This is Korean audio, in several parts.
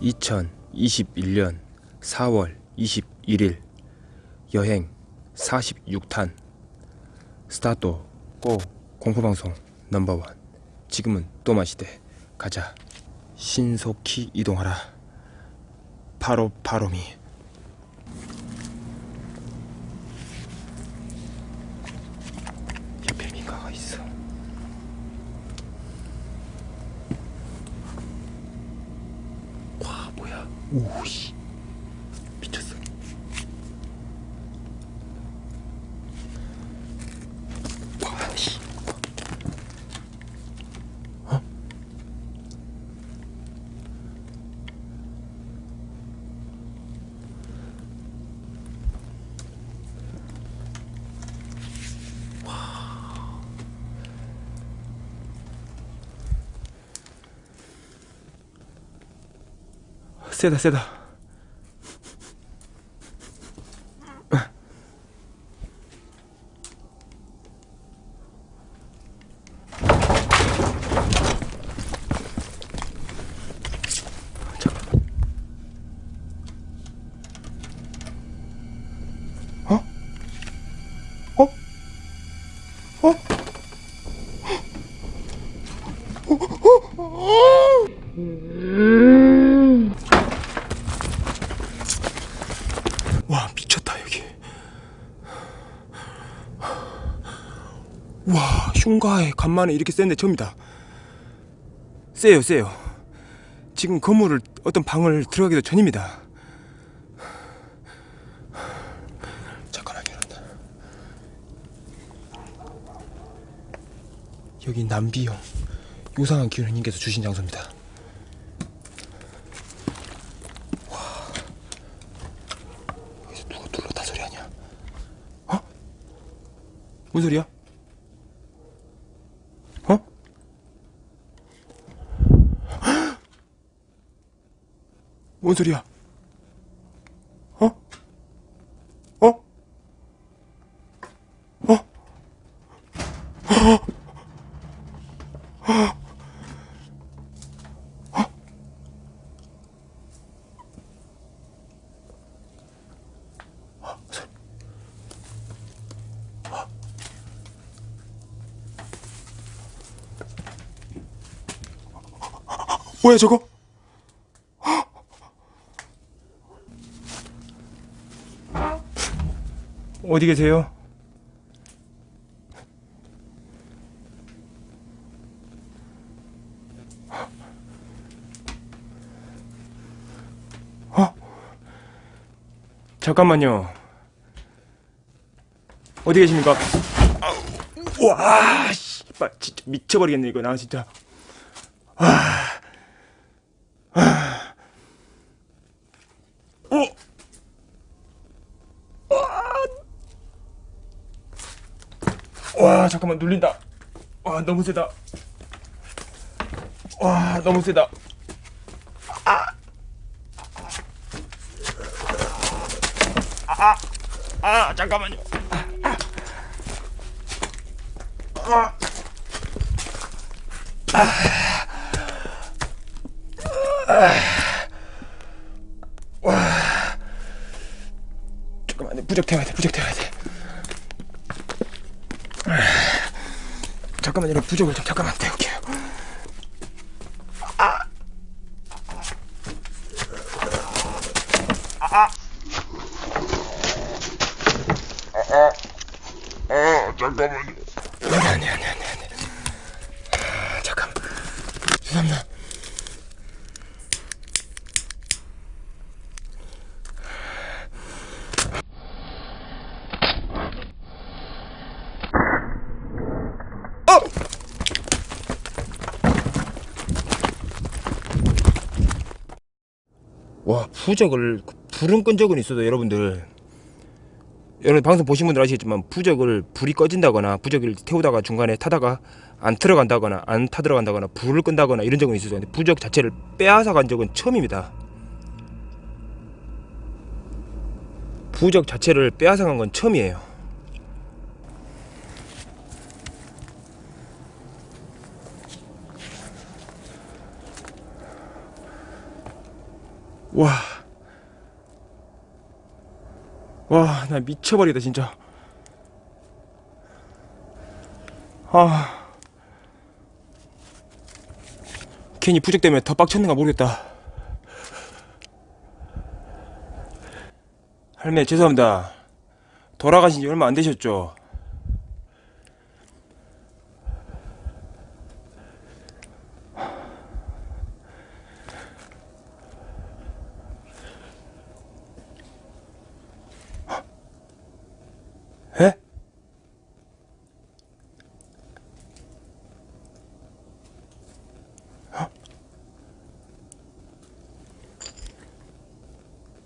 2021년 4월 21일 여행 46탄. 스타트 고 공포방송 넘버원. 지금은 또 마시대. 가자. 신속히 이동하라. 바로 바로미 옆에 민가가 있어 와 뭐야 오씨 미쳤어 와씨 어? 세다 세다 잠깐만 어? 어? 어? 와 미쳤다 여기 와 흉가에 간만에 이렇게 센데 처음이다 세요 세요 지금 건물을 어떤 방을 들어가기도 전입니다 잠깐만 이런다 여기 남비형 요상한 기운 님께서 주신 장소입니다? 어? 뭔 소리야? 뭔 소리야? 어? 어? 어? 뭐야 저거? 어디 계세요? 어? 잠깐만요. 어디 계십니까? 와, 씨발, 진짜 미쳐버리겠네 이거 나 진짜. 어? 와 잠깐만 눌린다. 와 너무 세다. 와 너무 세다. 아! 아! 아! 잠깐만요. 아! 잠깐만요 부적 태워야 돼 부적 태워야 돼 잠깐만요 부적을 좀 잠깐만 태울게요 아, 잠깐만요. 아니 아니 아니 아니 아니 아, 잠깐 죄송합니다 어! 와 부적을 불은 끈 적은 있어도 여러분들 여러분 방송 보신 분들 아시겠지만 부적을 불이 꺼진다거나 부적을 태우다가 중간에 타다가 안 들어간다거나 안 타 들어간다거나 불을 끈다거나 이런 적은. 근데 부적 자체를 빼앗아 간 적은 처음입니다. 부적 자체를 빼앗아 간 건 처음이에요. 와. 와, 나 미쳐버리겠다, 진짜. 아. 괜히 부적 때문에 더 빡쳤는가 모르겠다. 할매, 죄송합니다. 돌아가신 지 얼마 안 되셨죠? 에?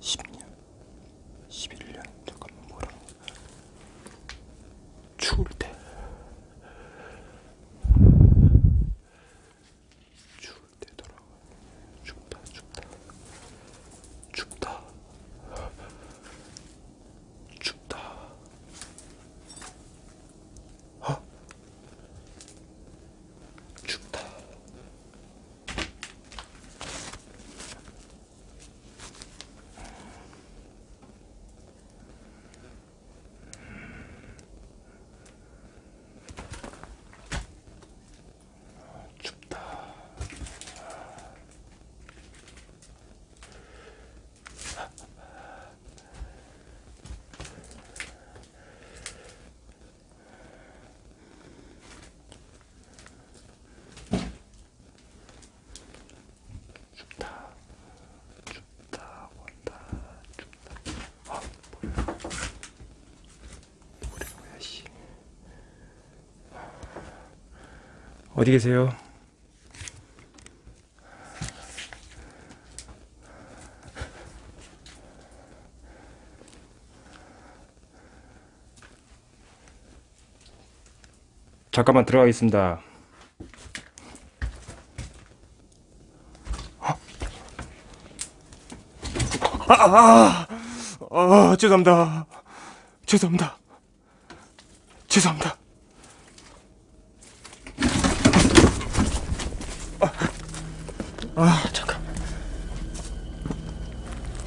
십년 11년 잠깐만 뭐라 추울 때 추울 때 돌아가 춥다 춥다 춥다 춥다 어? 춥다 춥다 춥다 춥다 온다 춥다 아 뭐야 노래가 뭐야 씨 어디 계세요? 잠깐만 들어가겠습니다. 아, 아, 아, 아, 죄송합니다. 죄송합니다. 죄송합니다. 아 잠깐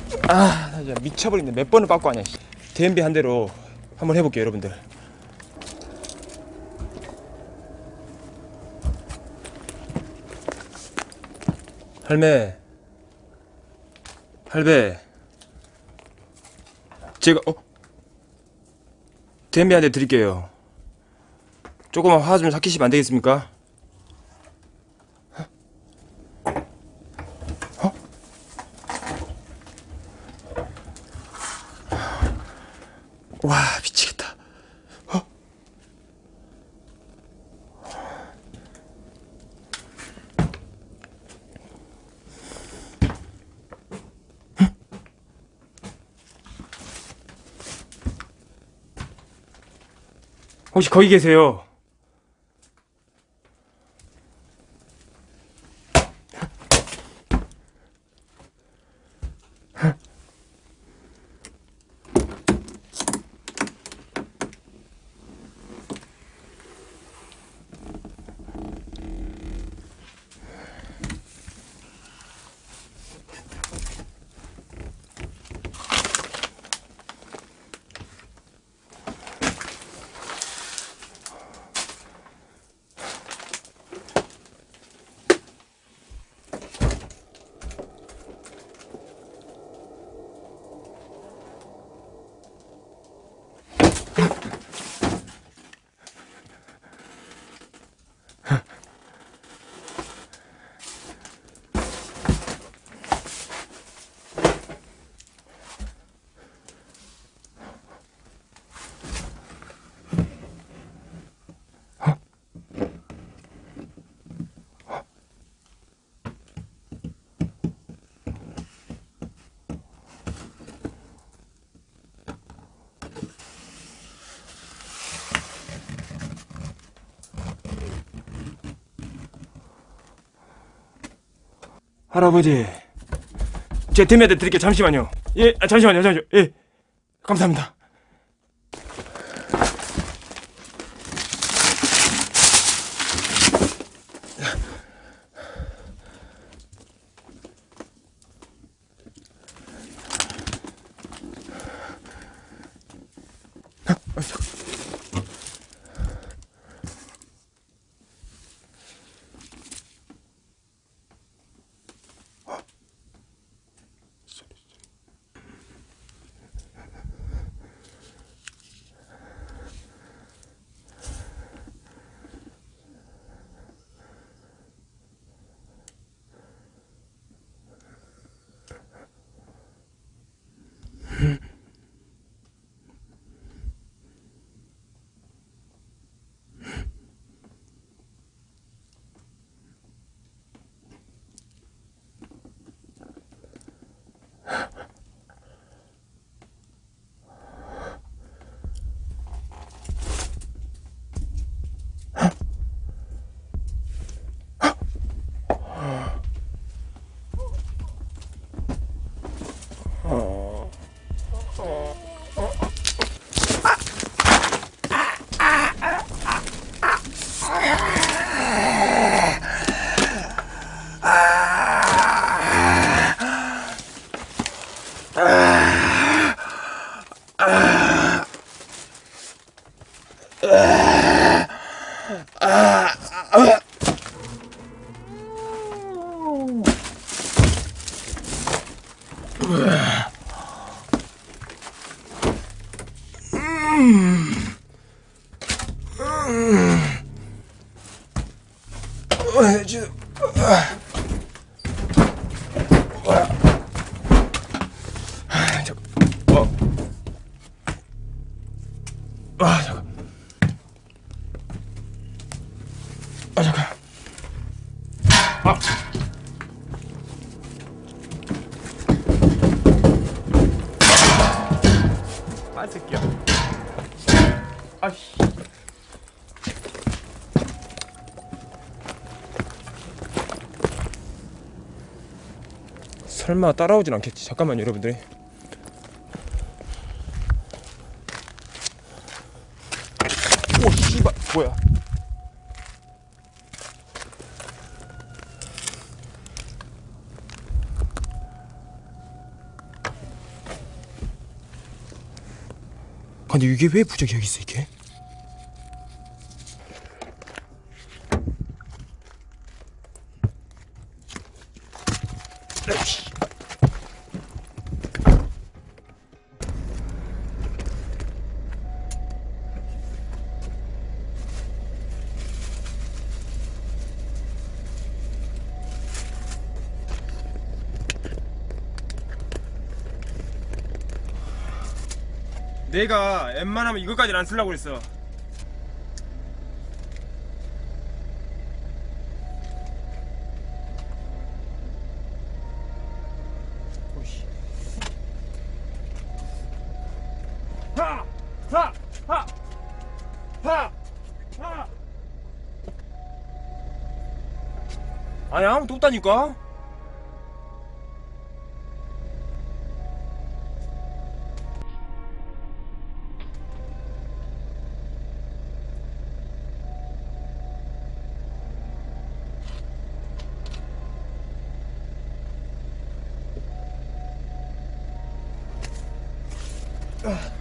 진짜 미쳐버리네. 몇 번을 빠꾸 하냐 DMB 한 대로 한번 해볼게요 여러분들. 할매. 할배. 제가 어? DMB 한 대 드릴게요. 조금만 화 좀 삭히시면 안 되겠습니까? 와 미치겠다. 어? 응? 혹시 거기 계세요? 할아버지, 제 대매대 드릴게요. 잠시만요. 예, 아, 잠시만요, 잠시만요. 예, 감사합니다. 어, 지금 아, 설마 따라오진 않겠지. 잠깐만요, 여러분들. 오, 씨발, 뭐야? 근데 이게 왜 부적이 여기 있어 이게? 에 내가 웬만하면 이거까지는 안 쓰려고 그랬어. 오씨. 하! 하! 하! 하! 하! 아니 아무도 없다니까? 아.